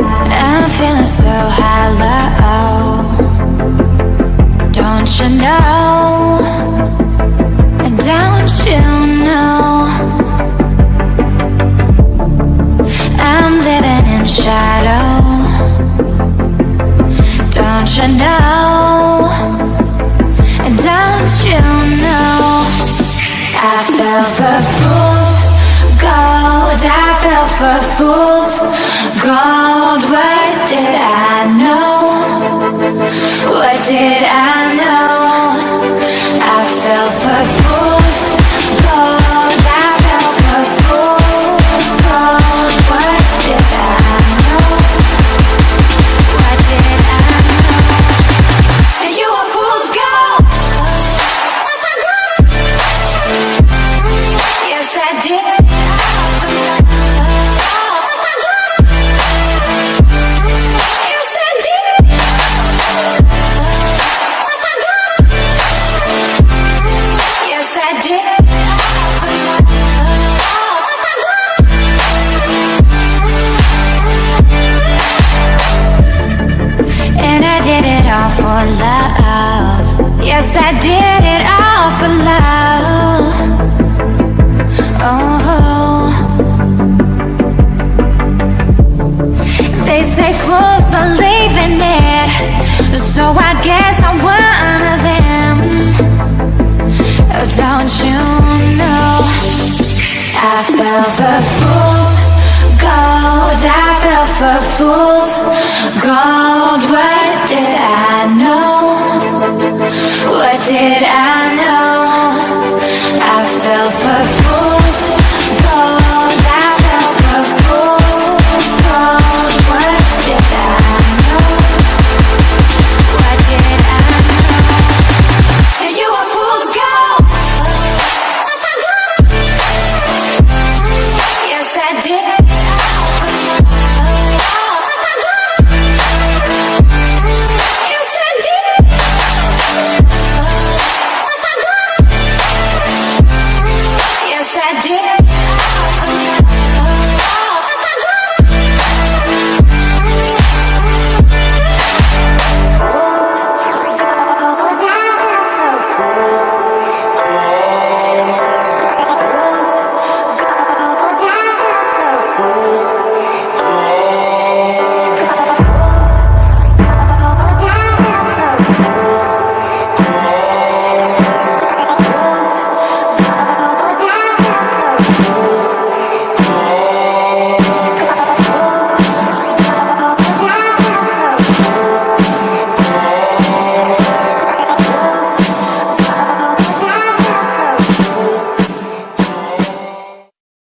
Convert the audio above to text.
I'm feeling so hollow Don't you know? Don't you know? I'm living in shadow. Don't you know? Don't you know? I fell for food I fell for fools gold. What did I know? What did I know? All for love. Yes, I did it all for love. Oh. They say fools believe in it. So I guess I'm one of them. Don't you know? I fell for fools gold. I fell for fools I know